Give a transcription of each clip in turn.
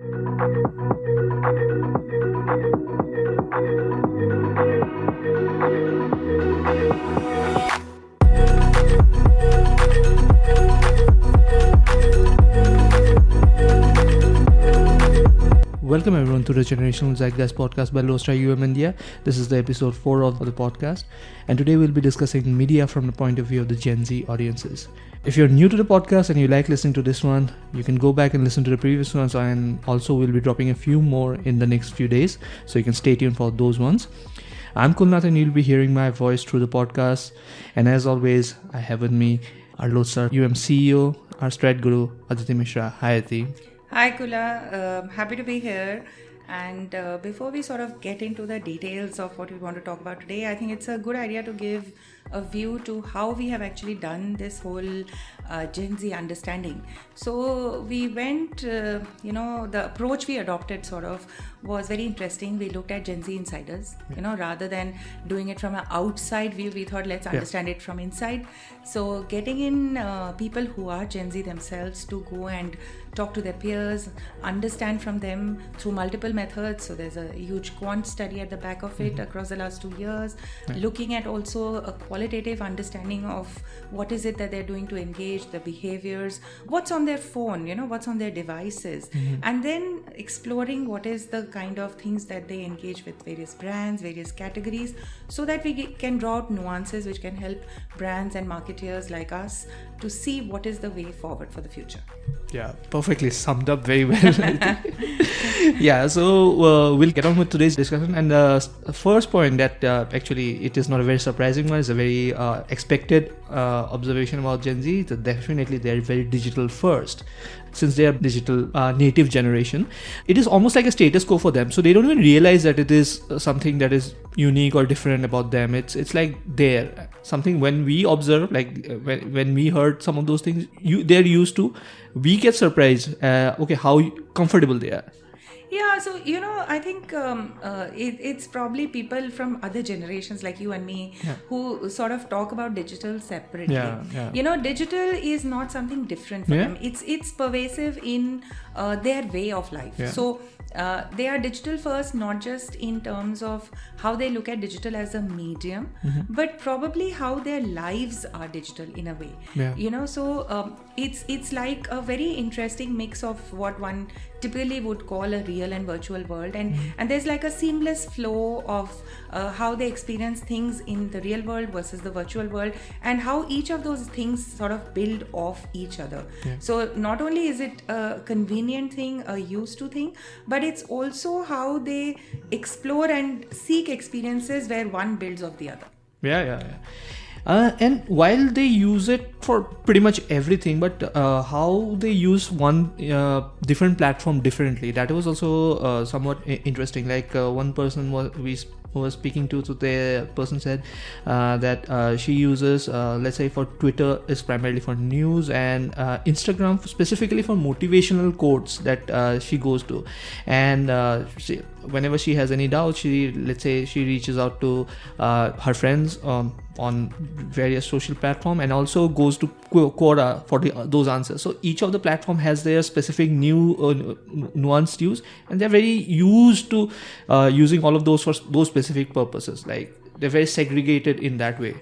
Thank you. Welcome everyone to the Generational Zeitgeist podcast by Lodestar UM India. This is the episode 4 of the podcast, and today we'll be discussing media from the point of view of the Gen Z audiences. If you're new to the podcast and you like listening to this one, you can go back and listen to the previous ones, and also we'll be dropping a few more in the next few days, so you can stay tuned for those ones. I'm Kulnath, and you'll be hearing my voice through the podcast. And as always, I have with me our Lodestar UM CEO, our Strat Guru, Aditi Mishra. Hi, Aditi. Hi, Kula. Uh, happy to be here. And uh, before we sort of get into the details of what we want to talk about today, I think it's a good idea to give a view to how we have actually done this whole uh, Gen Z understanding. So we went, uh, you know, the approach we adopted sort of was very interesting. We looked at Gen Z insiders, you know, rather than doing it from an outside view, we thought let's understand it from inside. So getting in uh, people who are Gen Z themselves to go and talk to their peers, understand from them through multiple methods. So there's a huge quant study at the back of it across the last two years, looking at also a qualitative understanding of what is it that they're doing to engage, the behaviors, what's on their phone, you know, what's on their devices, mm-hmm. and then exploring what is the kind of things that they engage with various brands, various categories, so that we can draw out nuances which can help brands and marketeers like us to see what is the way forward for the future. Yeah, perfectly summed up very well. Yeah, so uh, we'll get on with today's discussion. And the uh, first point that uh, actually it is not a very surprising one, it's a very uh, expected uh, observation about Gen Z. So definitely they're very digital first. Since they are digital uh, native generation, it is almost like a status quo for them. So they don't even realize that it is uh, something that is unique or different about them. It's it's like there something when we observe, like uh, when, when we heard some of those things, you they're used to. We get surprised. Uh, okay, how comfortable they are. Yeah, so you know, I think um, uh, it, it's probably people from other generations like you and me who sort of talk about digital separately. Yeah, yeah. You know, digital is not something different for Yeah. them. It's it's pervasive in uh, their way of life. Yeah. So uh, they are digital first, not just in terms of how they look at digital as a medium, Mm-hmm. but probably how their lives are digital in a way. Yeah. You know, so um, it's it's like a very interesting mix of what one typically would call a real and virtual world, and and there's like a seamless flow of uh, how they experience things in the real world versus the virtual world, and how each of those things sort of build off each other. So not only is it a convenient thing, a used to thing, but it's also how they explore and seek experiences where one builds off the other. Yeah, yeah, yeah. Uh, and while they use it for pretty much everything, but uh, how they use one uh, different platform differently, that was also uh, somewhat interesting. Like uh, one person was we was speaking to, so the person said uh, that uh, she uses, uh, let's say, for Twitter is primarily for news, and uh, Instagram specifically for motivational quotes that uh, she goes to, and uh, she, whenever she has any doubt, she let's say she reaches out to her friends um, on various social platform and also goes to Qu- Quora for the, those answers. So each of the platform has their specific new uh, nuanced use, and they're very used to uh, using all of those for those specific purposes. Like they're very segregated in that way.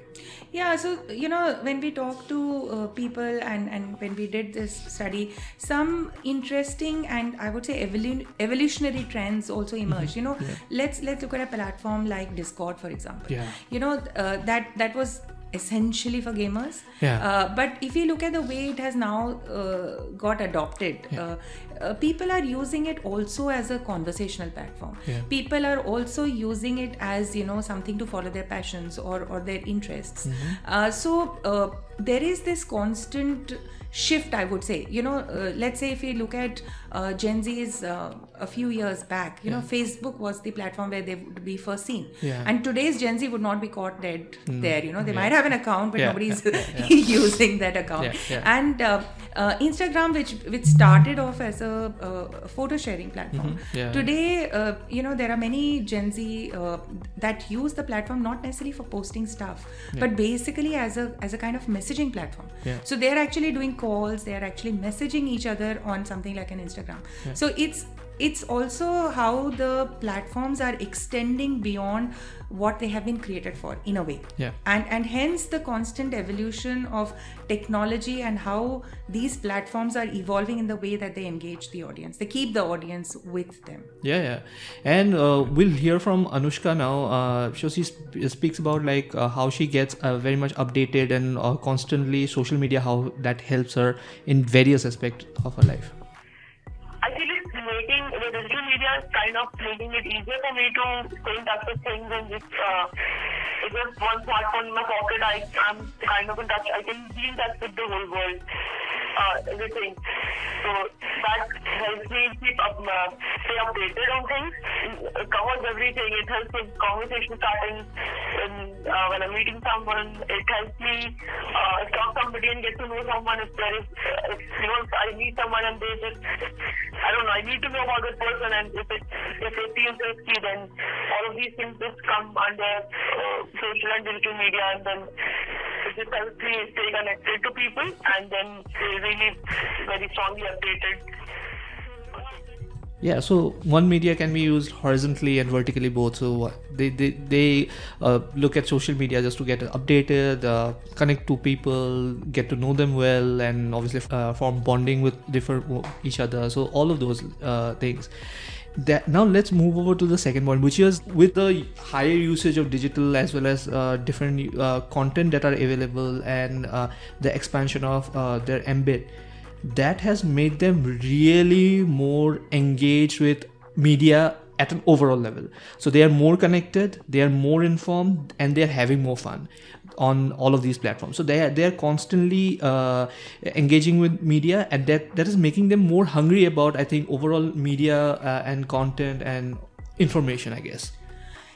Yeah, so you know, when we talk to uh, people and and when we did this study, some interesting and I would say evolu- evolutionary trends also emerged. You know, let's let's look at a platform like Discord, for example. Yeah. You know, uh, that that was essentially for gamers. Yeah. Uh, but if you look at the way it has now uh, got adopted, uh, uh, people are using it also as a conversational platform. Yeah. People are also using it as you know something to follow their passions or or their interests. Uh, so uh, there is this constant shift i would say you know uh, let's say if you look at uh, gen z's uh, a few years back. You know facebook was the platform where they would be first seen. Yeah. and today's gen z would not be caught dead there you know. They might have an account but Yeah, nobody's yeah, yeah, using that account. Yeah, yeah. and uh, uh, instagram which which started off as a uh, photo sharing platform. Mm-hmm. Yeah. today uh, you know there are many gen z uh, that use the platform not necessarily for posting stuff but basically as a as a kind of messaging platform. Yeah. so they're actually doing calls they're actually messaging each other on something like an instagram so it's it's also how the platforms are extending beyond what they have been created for in a way Yeah. and and hence the constant evolution of technology and how these platforms are evolving in the way that they engage the audience they keep the audience with them Yeah, yeah, and uh, we'll hear from Anushka now. Uh, so she sp- speaks about like uh, how she gets uh, very much updated and uh, constantly social media, how that helps her in various aspects of her life. I feel it's making the digital media is kind of making it easier for me to stay in touch with things and just uh, it's just one smartphone in my pocket. I I'm kind of in touch. I can be in touch with the whole world, uh, everything. So that helps me keep up, uh, stay updated on things. It covers everything. It helps with conversation starting when, uh, when I'm meeting someone. It helps me uh, talk somebody and get to know someone. If there is, if, you know, I meet someone and they just, I don't know, I need to know about this person and if it, if it feels risky, then all of these things just come under uh, social and digital media and then it just helps me stay connected to people and then they really very strongly updated. Yeah, so one media can be used horizontally and vertically both. So they they, they uh, look at social media just to get updated, uh, connect to people, get to know them well, and obviously uh, form bonding with different each other. So all of those uh, things. That now let's move over to the second point, which is with the higher usage of digital as well as uh, different uh, content that are available and uh, the expansion of uh, their embed that has made them really more engaged with media at an overall level. So they are more connected they are more informed and they are having more fun on all of these platforms. So they are they are constantly uh, engaging with media and that that is making them more hungry about i think overall media uh, and content and information i guess.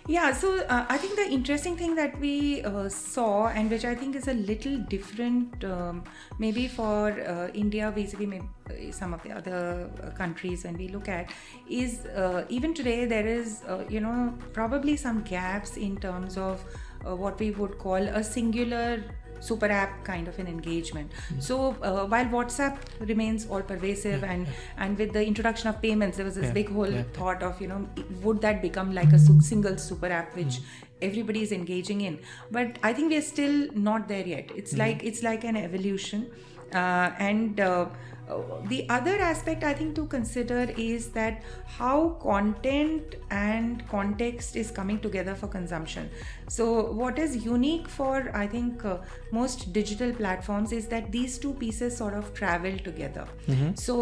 Yeah, so uh, I think the interesting thing that we uh, saw, and which I think is a little different, um, maybe for uh, India vis-a-vis uh, some of the other uh, countries when we look at, is uh, even today there is, you know, probably some gaps in terms of uh, what we would call a singular super app kind of an engagement. So uh, while whatsapp remains all pervasive and and with the introduction of payments there was this Yeah, big whole yeah. thought of you know would that become like a single super app which everybody is engaging in? But i think we're still not there yet. It's like it's like an evolution. Uh, and uh, uh, the other aspect I think to consider is that how content and context is coming together for consumption. So, what is unique for I think uh, most digital platforms is that these two pieces sort of travel together. So,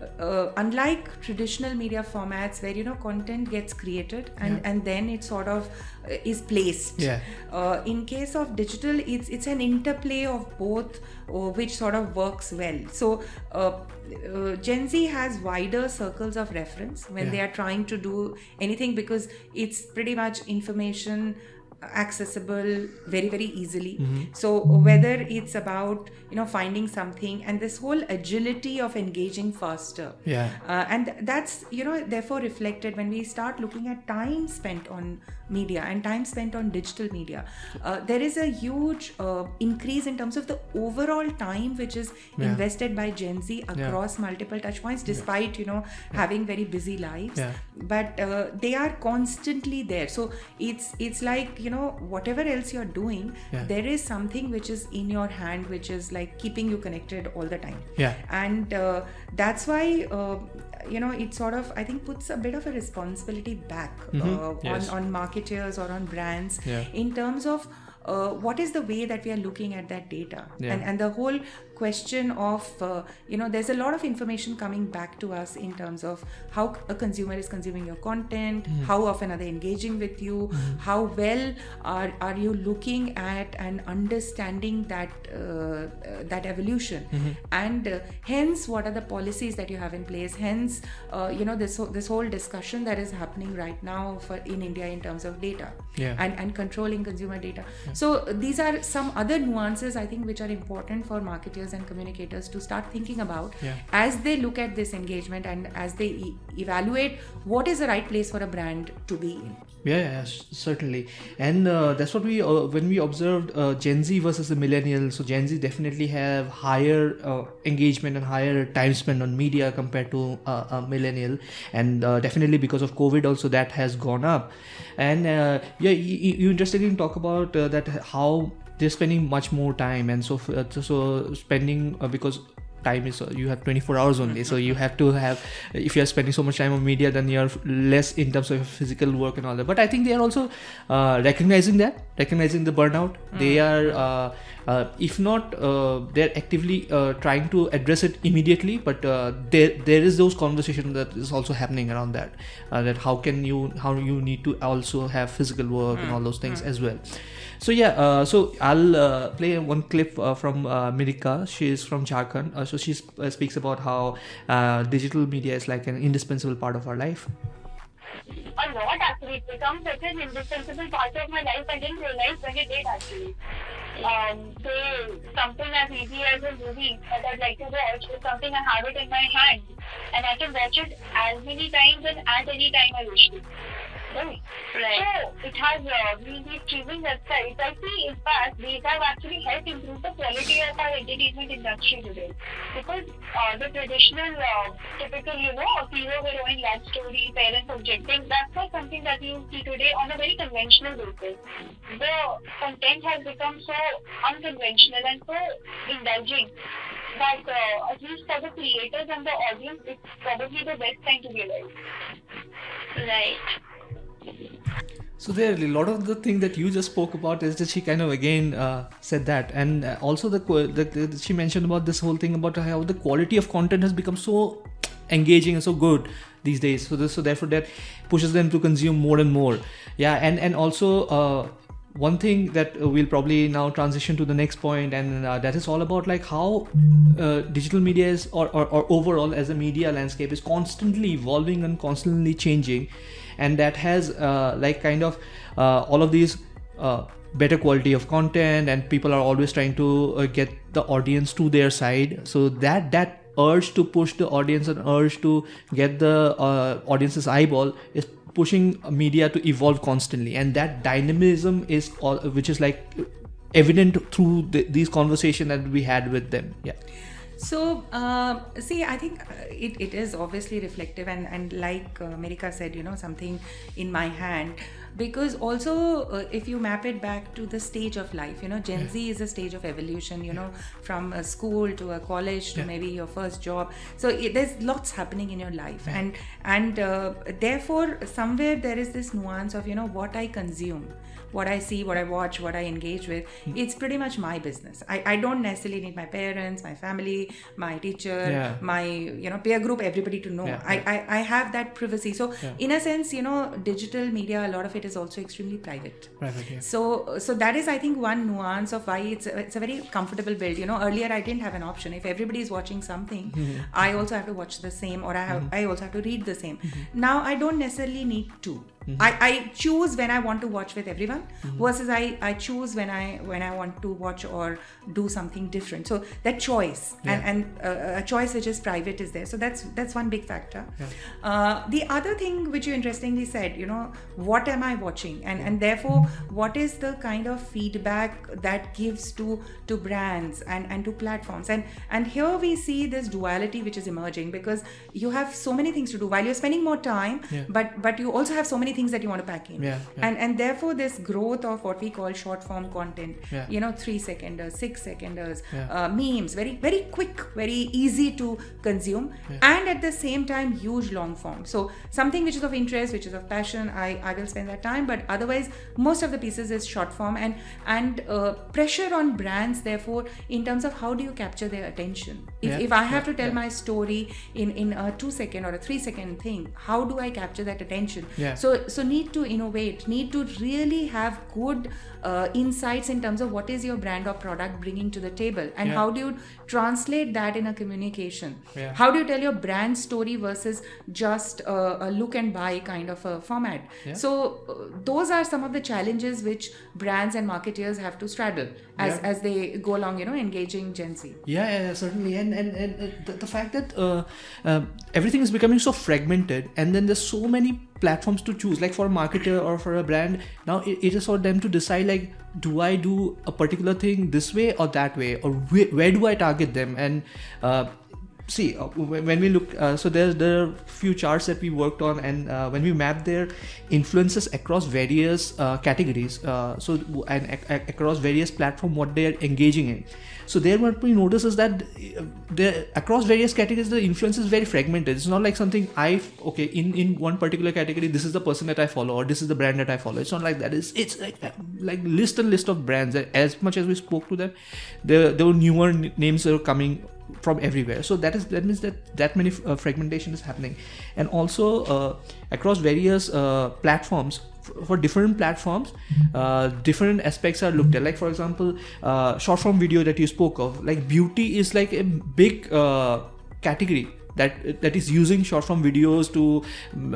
uh, uh, unlike traditional media formats where you know content gets created and, and then it sort of uh, is placed Yeah. uh, in case of digital it's it's an interplay of both uh, which sort of works well so uh, uh, gen z has wider circles of reference when Yeah. they are trying to do anything because it's pretty much information accessible very very easily. So whether it's about you know finding something and this whole agility of engaging faster. Yeah. uh, and that's you know therefore reflected when we start looking at time spent on media and time spent on digital media uh, there is a huge uh, increase in terms of the overall time which is Yeah. invested by gen z across multiple touch points despite you know having very busy lives Yeah. but uh, they are constantly there so it's it's like you know whatever else you're doing Yeah. there is something which is in your hand which is like keeping you connected all the time Yeah. and uh, that's why uh, you know it sort of i think puts a bit of a responsibility back uh, Mm-hmm. Yes. on on marketers or on brands Yeah. in terms of uh, what is the way that we are looking at that data Yeah. and and the whole question of uh, you know there's a lot of information coming back to us in terms of how a consumer is consuming your content Mm-hmm. how often are they engaging with you how well are, are you looking at and understanding that uh, uh, that evolution Mm-hmm. and uh, hence what are the policies that you have in place hence uh, you know this whole- this whole discussion that is happening right now for in india in terms of data Yeah. and, and controlling consumer data so these are some other nuances i think which are important for marketers marketers and communicators to start thinking about Yeah. as they look at this engagement and as they e- evaluate what is the right place for a brand to be in. Yeah, yeah, certainly, and uh, that's what we uh, when we observed uh, Gen Z versus the millennials. So Gen Z definitely have higher uh, engagement and higher time spent on media compared to uh, a millennial, and uh, definitely because of COVID also that has gone up. And uh, yeah, you, you interestingly talk about uh, that how they're spending much more time, and so uh, so- spending uh, because time is uh, you have 24 hours only so you have to have if you are spending so much time on media then you're less in terms of physical work and all that. But i think they are also uh, recognizing that recognizing the burnout. They are uh, uh, if not uh, they're actively uh, trying to address it immediately but uh, there there is those conversation that is also happening around that uh, that how can you how you need to also have physical work and all those things as well so yeah, uh, so I'll uh, play one clip uh, from uh, Mirika. She is from Jharkhand. Uh, so she uh, speaks about how uh, digital media is like an indispensable part of our life. a lot actually. It becomes such an indispensable part of my life. I didn't realize when it did actually. Um, say something as easy as a movie that I'd like to watch is something I have it in my hand and I can watch it as many times and at any time I wish to. Right. So it has uh, been these streaming websites. I see, in fact, these have actually helped improve the quality of our entertainment industry today. Because uh, the traditional, uh, typical, you know, hero heroine love story, parents objecting, that's not something that you see today on a very conventional basis. The content has become so unconventional and so indulging that uh, at least for the creators and the audience, it's probably the best time to be alive. Right. So there, a lot of the thing that you just spoke about is that she kind of again uh, said that, and uh, also the, the, the she mentioned about this whole thing about how the quality of content has become so engaging and so good these days. So this, so therefore that pushes them to consume more and more. Yeah, and and also. Uh, one thing that uh, we'll probably now transition to the next point and uh, that is all about like how uh, digital media is or, or, or overall as a media landscape is constantly evolving and constantly changing and that has uh, like kind of uh, all of these uh, better quality of content and people are always trying to uh, get the audience to their side. So that that urge to push the audience and urge to get the uh, audience's eyeball is pushing media to evolve constantly. And that dynamism is all which is like evident through the, these conversation that we had with them. Yeah. So, uh, see, I think uh, it, it is obviously reflective, and, and like uh, America said, you know, something in my hand. Because also, uh, if you map it back to the stage of life, you know, Gen Z is a stage of evolution, you know, from a school to a college to Yeah. maybe your first job. So, it, there's lots happening in your life, and and uh, therefore, somewhere there is this nuance of, you know, what I consume what I see, what I watch, what I engage with, it's pretty much my business. I, I don't necessarily need my parents, my family, my teacher, Yeah. my you know peer group, everybody to know. Yeah, I, yeah. I I have that privacy. So Yeah. in a sense, you know, digital media, a lot of it is also extremely private. private yeah So, so that is, I think, one nuance of why it's a, it's a very comfortable build. You know, earlier I didn't have an option. If everybody is watching something, Mm-hmm. I also have to watch the same, or I have I also have to read the same. Now I don't necessarily need to. Mm-hmm. I, I choose when I want to watch with everyone versus I, I choose when I when I want to watch or do something different. So that choice Yeah. and and uh, a choice which is private is there. So that's that's one big factor. Yeah. Uh, the other thing which you interestingly said, you know, what am I watching, and and therefore, what is the kind of feedback that gives to to brands and and to platforms, and and here we see this duality which is emerging because you have so many things to do while you're spending more time, Yeah. but but you also have so many things that you want to pack in, Yeah, yeah. and and therefore this growth of what we call short form content, Yeah. you know, three seconders, six seconders, uh, memes, very very quick, very easy to consume, and at the same time huge long form. So something which is of interest, which is of passion, I I will spend that time. But otherwise, most of the pieces is short form, and and uh, pressure on brands. Therefore, in terms of how do you capture their attention? If, if I have to tell my story in in a two second or a three second thing, how do I capture that attention? Yeah. So so need to innovate need to really have good uh, insights in terms of what is your brand or product bringing to the table and Yeah. how do you translate that in a communication Yeah. how do you tell your brand story versus just a, a look and buy kind of a format Yeah. so uh, those are some of the challenges which brands and marketeers have to straddle as, as they go along you know engaging gen z Yeah, certainly, and and, and the, the fact that uh, uh, everything is becoming so fragmented, and then there's so many platforms to choose. Like for a marketer or for a brand, now it, it is for them to decide like, do I do a particular thing this way or that way, or where, where do I target them? And uh, see uh, when we look, uh, so there's there are few charts that we worked on, and uh, when we map their influences across various uh, categories, uh, so and ac- ac- across various platform, what they are engaging in. So there what we notice is that uh, the across various categories the influence is very fragmented. It's not like something I okay in in one particular category this is the person that I follow or this is the brand that I follow. It's not like that. It's it's like like list and list of brands. As much as we spoke to them, there there were newer names that were coming from everywhere. So that is that means that that many uh, fragmentation is happening, and also uh, across various uh, platforms for different platforms uh, different aspects are looked at. Like for example uh, short form video that you spoke of like beauty is like a big uh, category that that is using short form videos to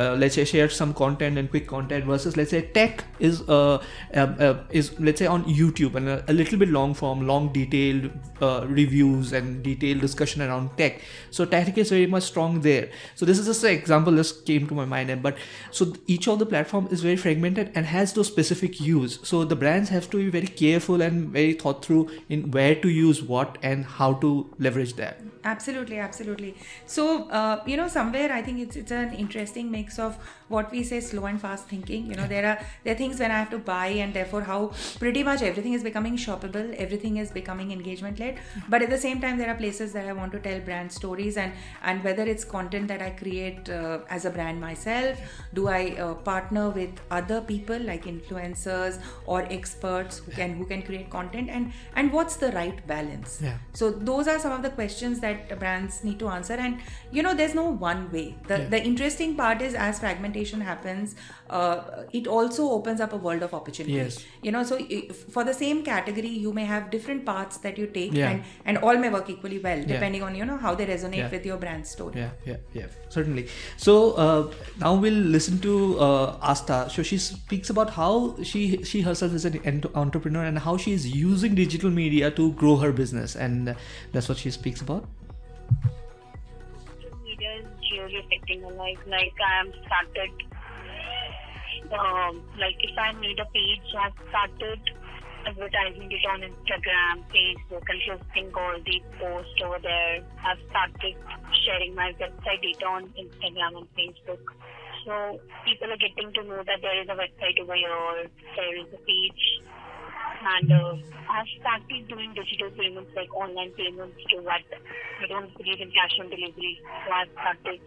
uh, let's say share some content and quick content versus let's say tech is uh, uh, uh, is let's say on YouTube and a, a little bit long form long detailed uh, reviews and detailed discussion around tech. So tech is very much strong there. So this is just an example that came to my mind. But so each of the platform is very fragmented and has those specific use. So the brands have to be very careful and very thought through in where to use what and how to leverage that. Absolutely absolutely. So uh, you know somewhere i think it's it's an interesting mix of what we say slow and fast thinking. You know there are there are things when i have to buy and therefore how pretty much everything is becoming shoppable everything is becoming engagement led but at the same time there are places that i want to tell brand stories and and whether it's content that i create uh, as a brand myself do i uh, partner with other people like influencers or experts who can who can create content and and what's the right balance? Yeah. so those are some of the questions that brands need to answer and you know there's no one way. The, Yeah. the interesting part is as fragmentation happens uh, it also opens up a world of opportunity. Yes. you know so for the same category you may have different paths that you take Yeah. and and all may work equally well depending on you know how they resonate with your brand story. Yeah yeah yeah certainly. So uh, now we'll listen to uh, asta. So she speaks about how she she herself is an ent- entrepreneur and how she is using digital media to grow her business and that's what she speaks about is really affecting my life. Like I am started, um, like if I made a page, I've started advertising it on Instagram, Facebook, and posting all the posts over there. I've started sharing my website data on Instagram and Facebook. So people are getting to know that there is a website over here, there is a page and uh, I've started doing digital payments like online payments to what I don't believe in cash on delivery. So I've started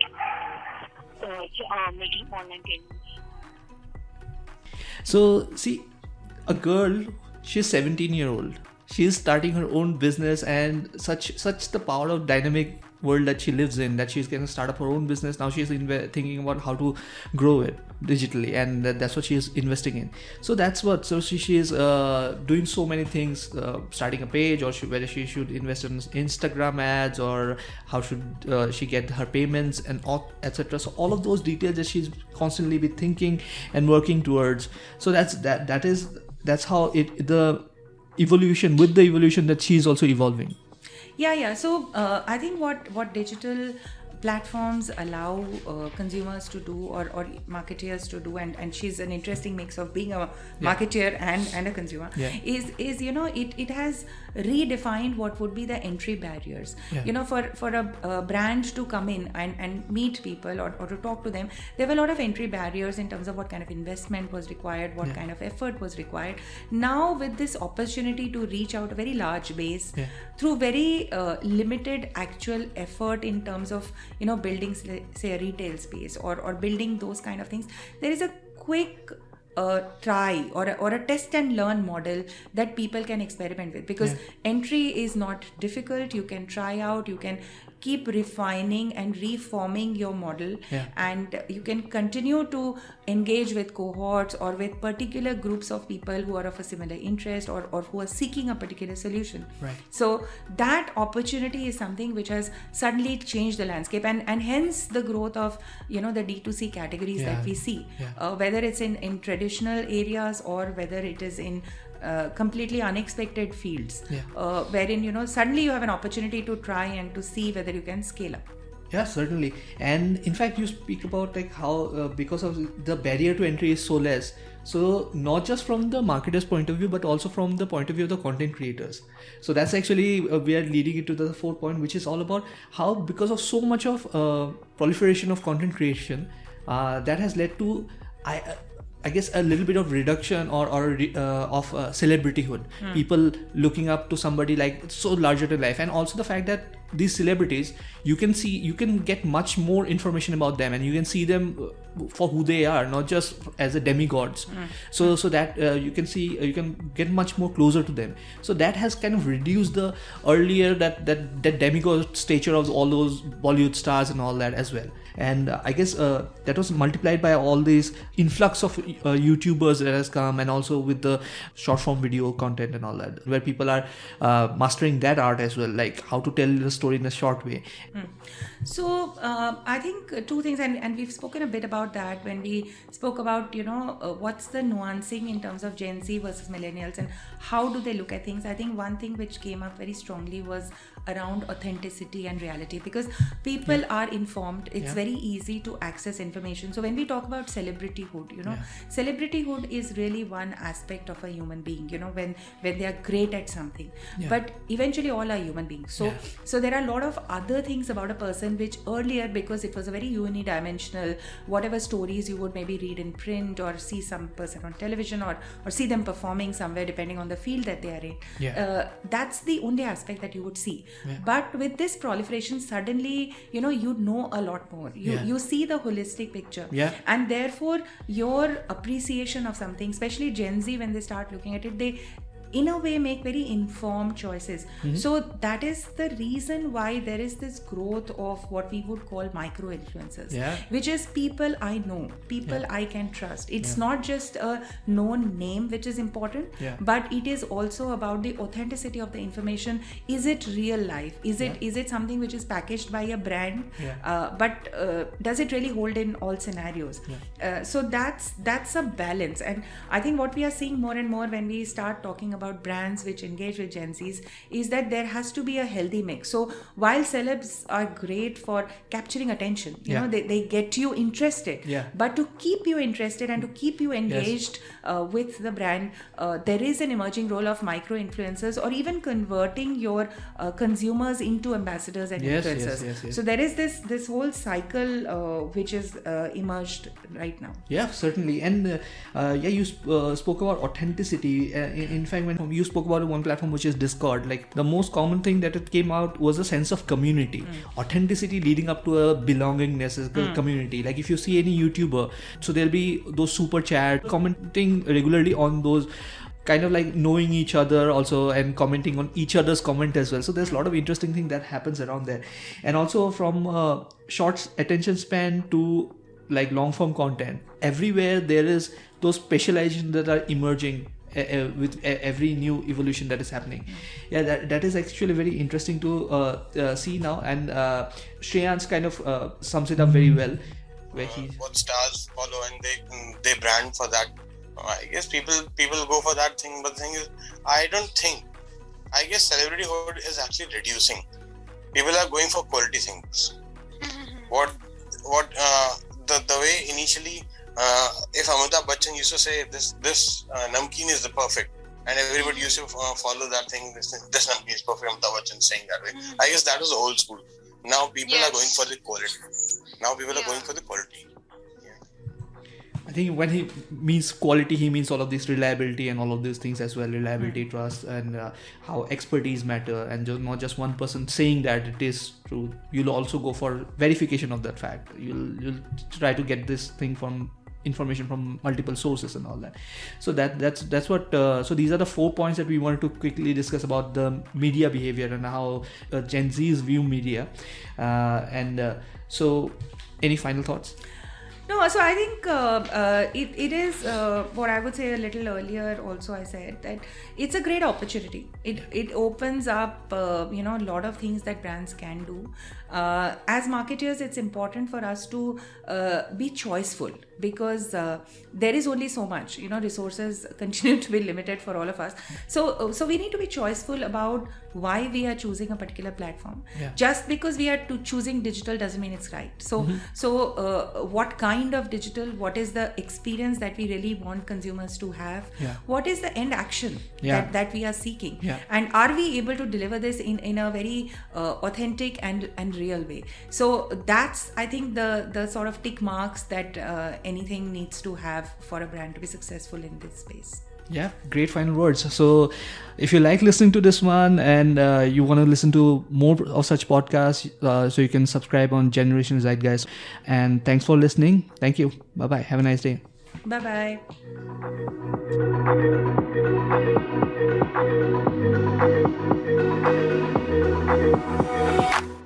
uh, uh, making online payments. so see a girl she's 17 year old she's starting her own business and such such the power of dynamic world that she lives in that she's going to start up her own business now she's inve- thinking about how to grow it digitally and that, that's what she is investing in. So that's what so she, she is uh, doing so many things uh, starting a page or she, whether she should invest in instagram ads or how should uh, she get her payments and etc so all of those details that she's constantly be thinking and working towards. So that's that that is that's how it the evolution with the evolution that she's also evolving. Yeah yeah. So uh, i think what what digital platforms allow uh, consumers to do or, or marketeers to do and, and she's an interesting mix of being a marketeer and, and a consumer Yeah. is is you know it, it has redefined what would be the entry barriers Yeah. you know for for a, a brand to come in and, and meet people or, or to talk to them there were a lot of entry barriers in terms of what kind of investment was required what Yeah. kind of effort was required now with this opportunity to reach out a very large base Yeah. through very uh, limited actual effort in terms of you know building say a retail space or or building those kind of things there is a quick uh, try or a, or a test and learn model that people can experiment with because entry is not difficult. You can try out. You can keep refining and reforming your model Yeah. and you can continue to engage with cohorts or with particular groups of people who are of a similar interest or, or who are seeking a particular solution Right. so that opportunity is something which has suddenly changed the landscape and and hence the growth of you know the d2c categories Yeah. that we see Yeah. uh, whether it's in in traditional areas or whether it is in uh, completely unexpected fields Yeah. uh, wherein you know suddenly you have an opportunity to try and to see whether you can scale up Yeah, certainly. And in fact, you speak about like how uh, because of the barrier to entry is so less. So not just from the marketer's point of view, but also from the point of view of the content creators. So that's actually uh, we are leading into the fourth point, which is all about how because of so much of uh, proliferation of content creation, uh, that has led to I. I guess a little bit of reduction or or uh, of uh, celebrityhood. People looking up to somebody like so larger than life, and also the fact that these celebrities, you can see, you can get much more information about them, and you can see them uh, for who they are, not just as a demigods. So so that uh, you can see, uh, you can get much more closer to them. So that has kind of reduced the earlier that that that demigod stature of all those Bollywood stars and all that as well and uh, i guess uh, that was multiplied by all these influx of uh, youtubers that has come and also with the short form video content and all that where people are mastering that art as well like how to tell the story in a short way So uh, I think two things, and, and we've spoken a bit about that when we spoke about you know uh, what's the nuancing in terms of Gen Z versus millennials and how do they look at things. I think one thing which came up very strongly was around authenticity and reality because people are informed. It's Yeah. very easy to access information. So when we talk about celebrityhood, you know, celebrityhood is really one aspect of a human being. You know, when when they are great at something, Yeah. but eventually all are human beings. So Yeah. so there are a lot of other things about a person which earlier because it was a very unidimensional whatever stories you would maybe read in print or see some person on television or or see them performing somewhere depending on the field that they are in Yeah. uh, that's the only aspect that you would see Yeah. but with this proliferation suddenly you know you know a lot more you Yeah. you see the holistic picture Yeah. and therefore your appreciation of something especially gen z when they start looking at it they in a way make very informed choices. Mm-hmm. so that is the reason why there is this growth of what we would call micro influencers Yeah. which is people i know people i can trust. It's not just a known name which is important Yeah. but it is also about the authenticity of the information. Is it real life? Is it is it something which is packaged by a brand? Yeah. uh, but uh, does it really hold in all scenarios? Uh, so that's that's a balance. And i think what we are seeing more and more when we start talking about brands which engage with gen z's is that there has to be a healthy mix so while celebs are great for capturing attention you Yeah. know they, they get you interested Yeah. but to keep you interested and to keep you engaged uh, with the brand uh, there is an emerging role of micro influencers or even converting your uh, consumers into ambassadors and Yes, yes, influencers yes, yes. so there is this this whole cycle uh, which is uh, emerged right now Yeah, certainly. And uh, uh, yeah, you sp- uh, spoke about authenticity. Uh, in, in fact, when you spoke about one platform which is Discord, like the most common thing that it came out was a sense of community, authenticity leading up to a belongingness as a community. Like if you see any YouTuber, so there'll be those super chat commenting regularly on those kind of like knowing each other also and commenting on each other's comment as well. So there's a lot of interesting thing that happens around there. And also from uh, short attention span to like long form content. Everywhere there is those specializations that are emerging uh, uh, with uh, every new evolution that is happening yeah that, that is actually very interesting to uh, uh, see now and uh, Shreyans kind of uh, sums it up very well where he what stars follow and they they brand for that. I guess people people go for that thing, but the thing is, I don't think. I guess celebrityhood is actually reducing. People are going for quality things. what what uh, the the way initially, uh, if Amitabh Bachchan used to say this this uh, namkeen is the perfect, and everybody used to uh, follow that thing. This this namkeen is perfect. Amitabh Bachchan saying that way. I guess that was the old school. Now people are going for the quality. Now people are going for the quality. I think when he means quality, he means all of this reliability and all of these things as well reliability, trust, and uh, how expertise matter, and just, not just one person saying that it is true. You'll also go for verification of that fact. You'll you'll try to get this thing from information from multiple sources and all that so that that's that's what uh, so these are the four points that we wanted to quickly discuss about the media behavior and how uh, gen z's view media uh, and uh, so any final thoughts No, so I think uh, uh, it, it is what I would say a little earlier. Also, I said that it's a great opportunity. It it opens up you know a lot of things that brands can do. Uh, as marketers, it's important for us to uh, be choiceful because uh, there is only so much. You know, resources continue to be limited for all of us. So uh, so we need to be choiceful about why we are choosing a particular platform. Yeah. Just because we are to choosing digital doesn't mean it's right. So so uh, what kind of digital? What is the experience that we really want consumers to have? Yeah. What is the end action Yeah. that, that we are seeking? And are we able to deliver this in, in a very uh, authentic and, and real way? So that's I think the the sort of tick marks that uh, anything needs to have for a brand to be successful in this space. yeah great final words so if you like listening to this one and uh, you want to listen to more of such podcasts uh, so you can subscribe on generation zeitgeist and thanks for listening thank you bye bye have a nice day Bye bye.